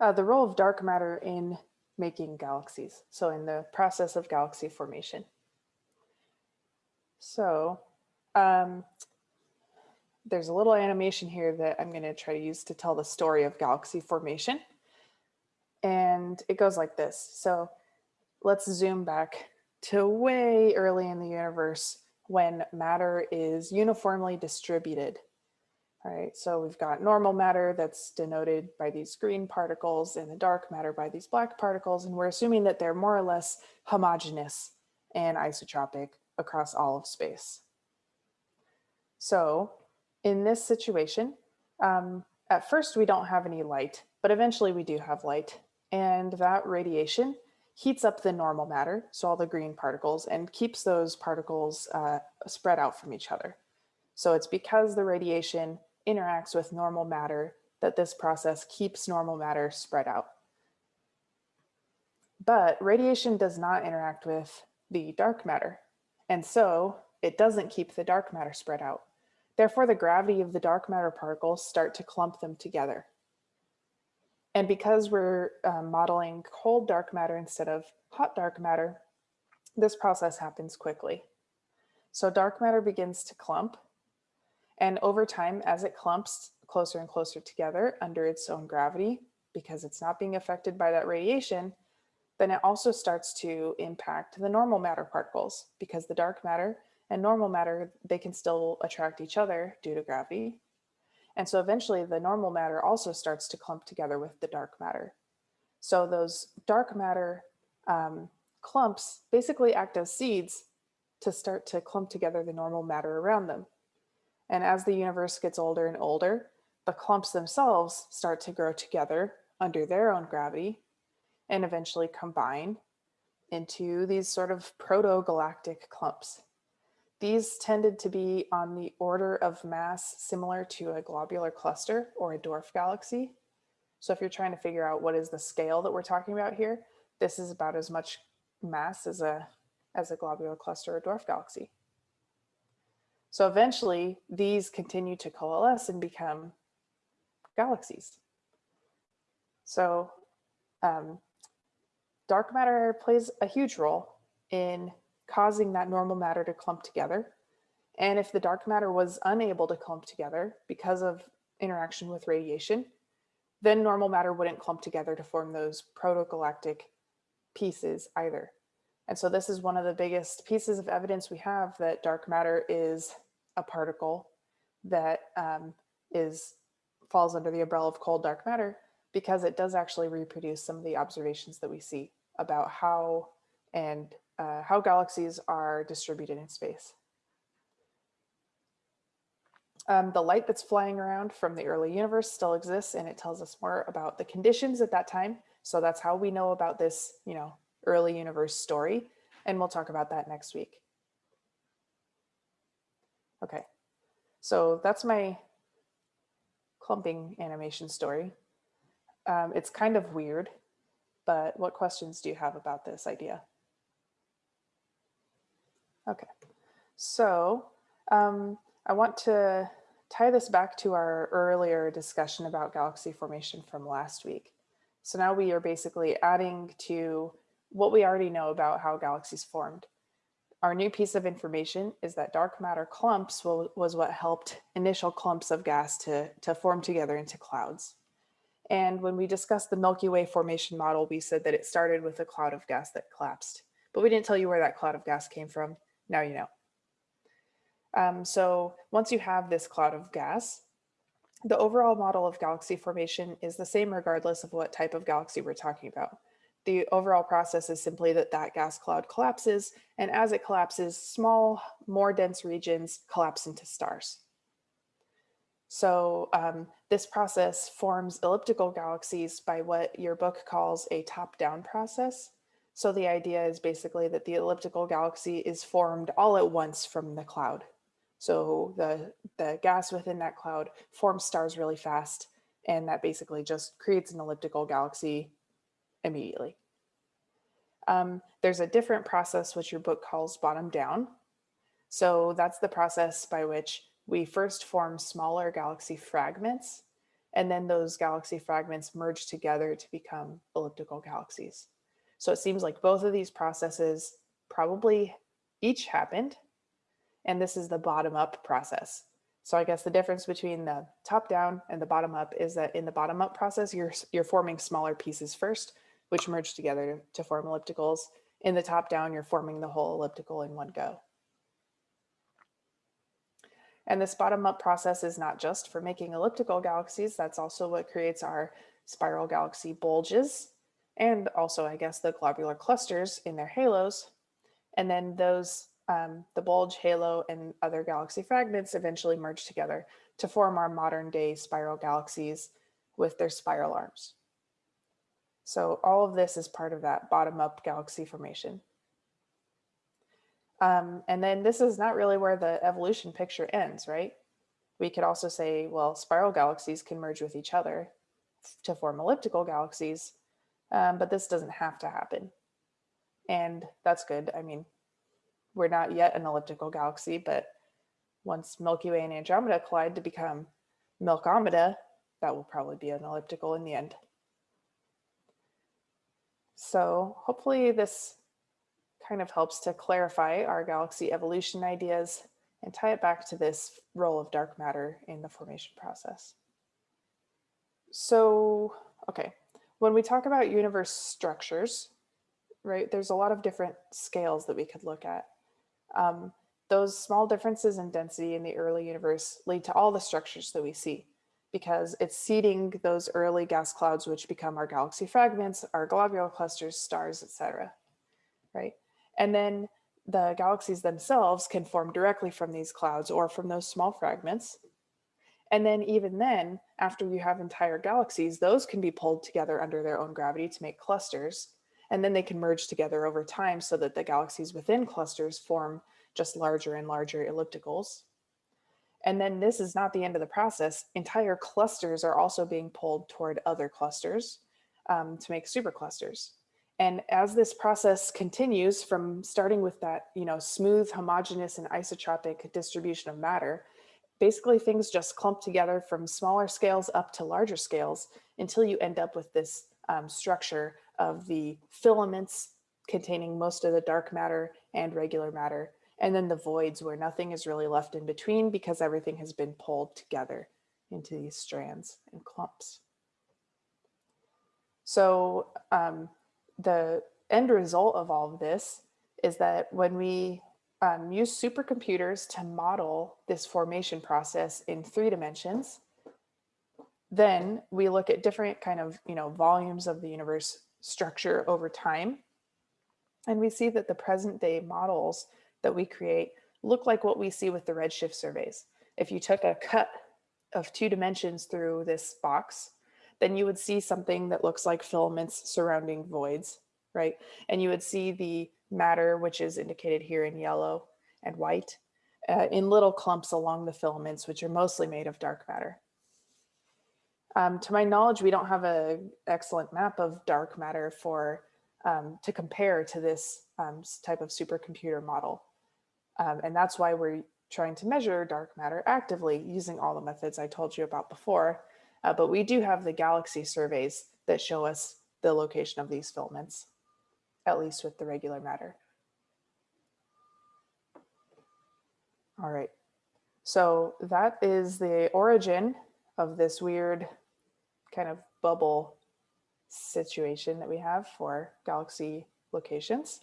Uh, the role of dark matter in making galaxies, so in the process of galaxy formation. So um, there's a little animation here that I'm going to try to use to tell the story of galaxy formation. And it goes like this. So let's zoom back to way early in the universe when matter is uniformly distributed. All right, so we've got normal matter that's denoted by these green particles and the dark matter by these black particles. And we're assuming that they're more or less homogeneous and isotropic across all of space. So in this situation, um, at first we don't have any light, but eventually we do have light. And that radiation heats up the normal matter, so all the green particles, and keeps those particles uh, spread out from each other. So it's because the radiation interacts with normal matter that this process keeps normal matter spread out. But radiation does not interact with the dark matter. And so it doesn't keep the dark matter spread out. Therefore, the gravity of the dark matter particles start to clump them together. And because we're um, modeling cold dark matter instead of hot dark matter, this process happens quickly. So dark matter begins to clump. And over time, as it clumps closer and closer together under its own gravity, because it's not being affected by that radiation, then it also starts to impact the normal matter particles because the dark matter and normal matter, they can still attract each other due to gravity. And so eventually the normal matter also starts to clump together with the dark matter. So those dark matter um, clumps basically act as seeds to start to clump together the normal matter around them. And as the universe gets older and older, the clumps themselves start to grow together under their own gravity and eventually combine into these sort of proto-galactic clumps. These tended to be on the order of mass similar to a globular cluster or a dwarf galaxy. So if you're trying to figure out what is the scale that we're talking about here, this is about as much mass as a, as a globular cluster or dwarf galaxy. So eventually these continue to coalesce and become galaxies. So um, dark matter plays a huge role in causing that normal matter to clump together. And if the dark matter was unable to clump together because of interaction with radiation, then normal matter wouldn't clump together to form those protogalactic pieces either. And so this is one of the biggest pieces of evidence we have that dark matter is a particle that um, is falls under the umbrella of cold dark matter because it does actually reproduce some of the observations that we see about how and uh, how galaxies are distributed in space. Um, the light that's flying around from the early universe still exists and it tells us more about the conditions at that time. So that's how we know about this, you know, early universe story. And we'll talk about that next week. Okay, so that's my clumping animation story. Um, it's kind of weird, but what questions do you have about this idea? Okay, so um, I want to tie this back to our earlier discussion about galaxy formation from last week. So now we are basically adding to what we already know about how galaxies formed. Our new piece of information is that dark matter clumps will, was what helped initial clumps of gas to, to form together into clouds. And when we discussed the Milky Way formation model, we said that it started with a cloud of gas that collapsed, but we didn't tell you where that cloud of gas came from. Now you know. Um, so once you have this cloud of gas, the overall model of galaxy formation is the same regardless of what type of galaxy we're talking about. The overall process is simply that that gas cloud collapses, and as it collapses, small, more dense regions collapse into stars. So um, this process forms elliptical galaxies by what your book calls a top-down process. So the idea is basically that the elliptical galaxy is formed all at once from the cloud. So the, the gas within that cloud forms stars really fast, and that basically just creates an elliptical galaxy immediately. Um, there's a different process which your book calls bottom down. So that's the process by which we first form smaller galaxy fragments, and then those galaxy fragments merge together to become elliptical galaxies. So it seems like both of these processes probably each happened, and this is the bottom up process. So I guess the difference between the top down and the bottom up is that in the bottom up process, you're, you're forming smaller pieces first, which merge together to, form ellipticals. In the top down, you're forming the whole elliptical in one go. And this bottom up process is not just for making elliptical galaxies, that's also what creates our spiral galaxy bulges and also I guess the globular clusters in their halos. And then those, um, the bulge, halo, and other galaxy fragments eventually merge together to form our modern day spiral galaxies with their spiral arms. So all of this is part of that bottom up galaxy formation. Um, and then this is not really where the evolution picture ends, right? We could also say, well, spiral galaxies can merge with each other to form elliptical galaxies, um, but this doesn't have to happen. And that's good. I mean, we're not yet an elliptical galaxy, but once Milky Way and Andromeda collide to become Milkomeda, that will probably be an elliptical in the end. So hopefully this kind of helps to clarify our galaxy evolution ideas and tie it back to this role of dark matter in the formation process. So, okay, when we talk about universe structures, right, there's a lot of different scales that we could look at. Um, those small differences in density in the early universe lead to all the structures that we see because it's seeding those early gas clouds which become our galaxy fragments, our globular clusters, stars, etc. Right? And then the galaxies themselves can form directly from these clouds or from those small fragments. And then even then, after you have entire galaxies, those can be pulled together under their own gravity to make clusters. And then they can merge together over time so that the galaxies within clusters form just larger and larger ellipticals. And then this is not the end of the process. Entire clusters are also being pulled toward other clusters um, to make superclusters. And as this process continues from starting with that, you know, smooth, homogeneous and isotropic distribution of matter, basically things just clump together from smaller scales up to larger scales until you end up with this um, structure of the filaments containing most of the dark matter and regular matter, and then the voids where nothing is really left in between because everything has been pulled together into these strands and clumps. So um, the end result of all of this is that when we um, use supercomputers to model this formation process in three dimensions, then we look at different kind of, you know, volumes of the universe structure over time. And we see that the present day models that we create look like what we see with the redshift surveys. If you took a cut of two dimensions through this box, then you would see something that looks like filaments surrounding voids, right? And you would see the matter, which is indicated here in yellow and white, uh, in little clumps along the filaments, which are mostly made of dark matter. Um, to my knowledge, we don't have an excellent map of dark matter for um, to compare to this um, type of supercomputer model. Um, and that's why we're trying to measure dark matter actively using all the methods I told you about before. Uh, but we do have the galaxy surveys that show us the location of these filaments, at least with the regular matter. All right, so that is the origin of this weird kind of bubble situation that we have for galaxy locations.